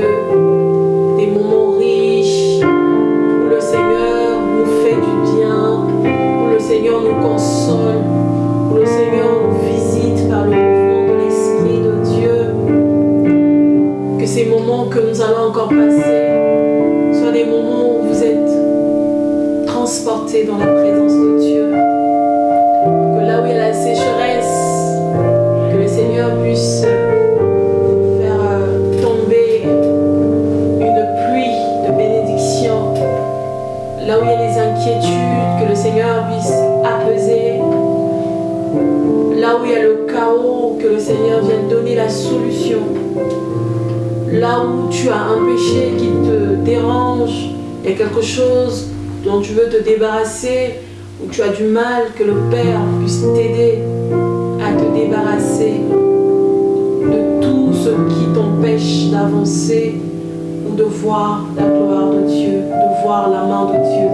Des moments riches où le Seigneur nous fait du bien, où le Seigneur nous console, où le Seigneur nous visite par le mouvement de l'Esprit de Dieu. Que ces moments que nous allons encore passer soient des moments où vous êtes transportés dans la présence quelque chose dont tu veux te débarrasser, où tu as du mal, que le Père puisse t'aider à te débarrasser de tout ce qui t'empêche d'avancer ou de voir la gloire de Dieu, de voir la main de Dieu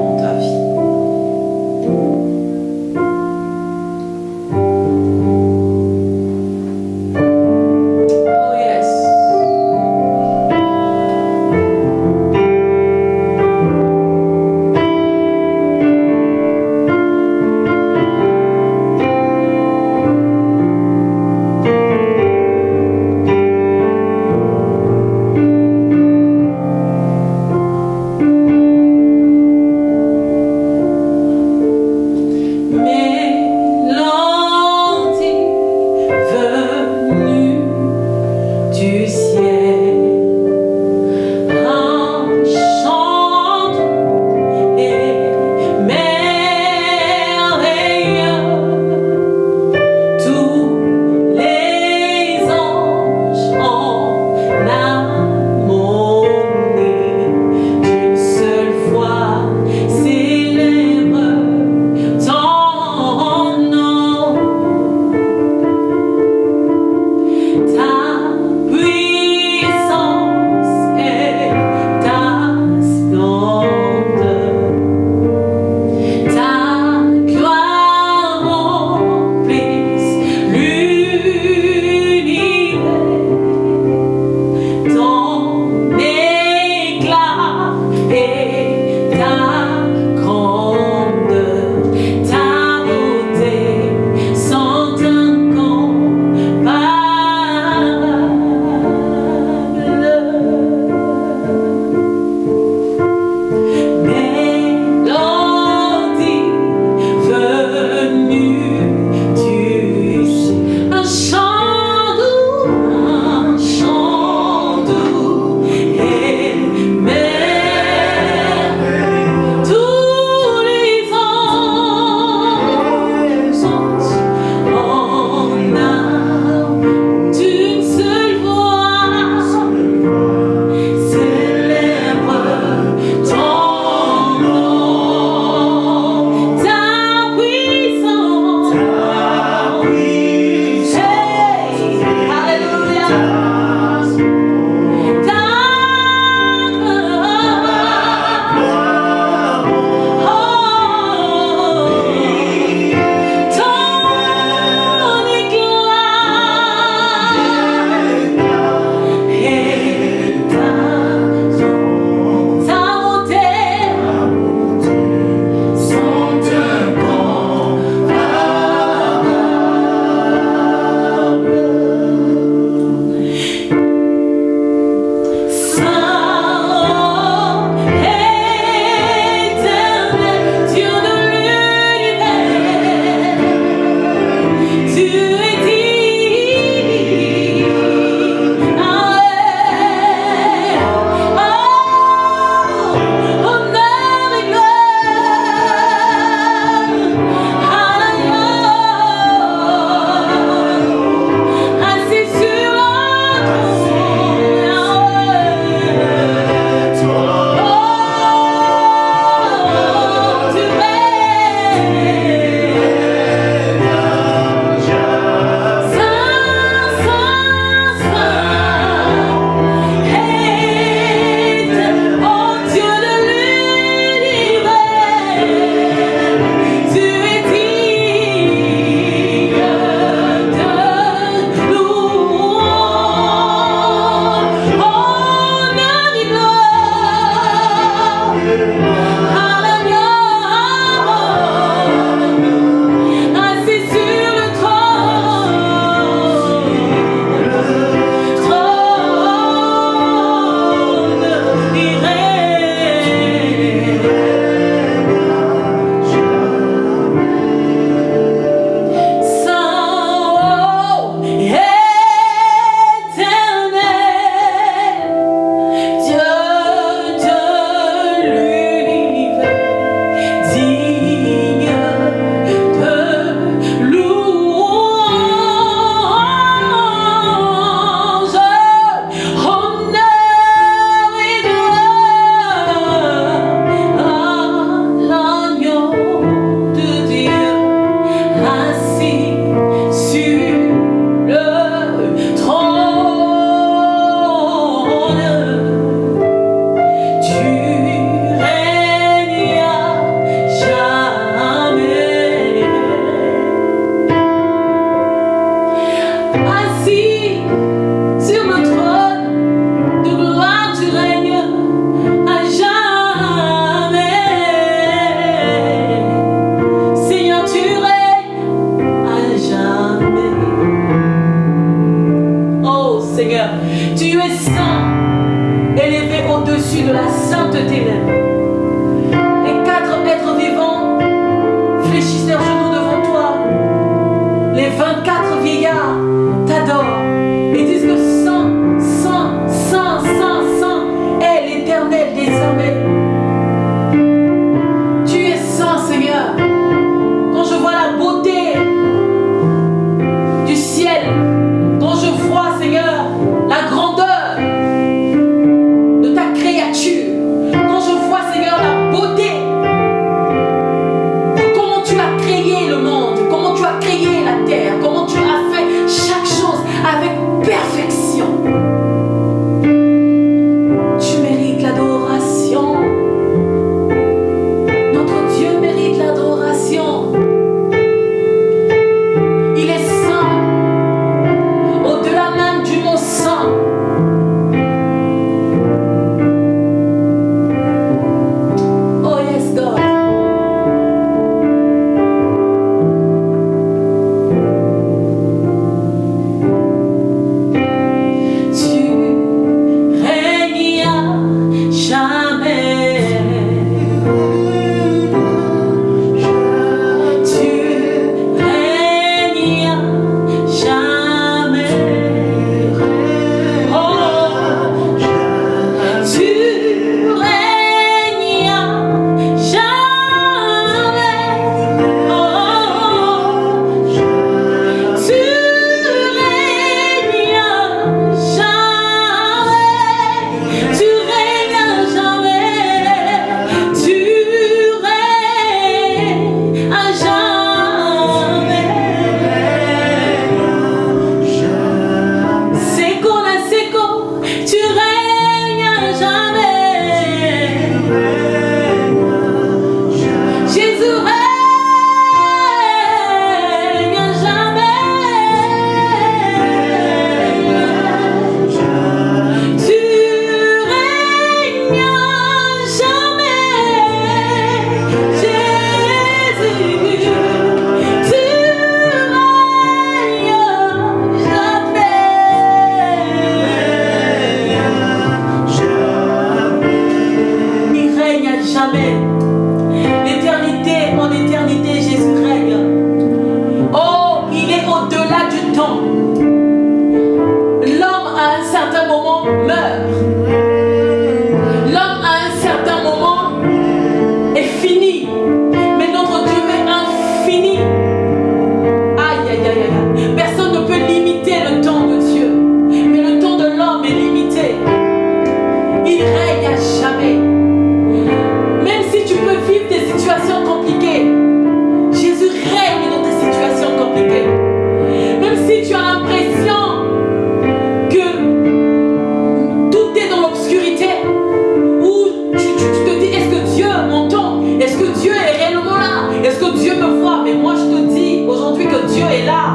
quella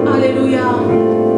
Hallelujah.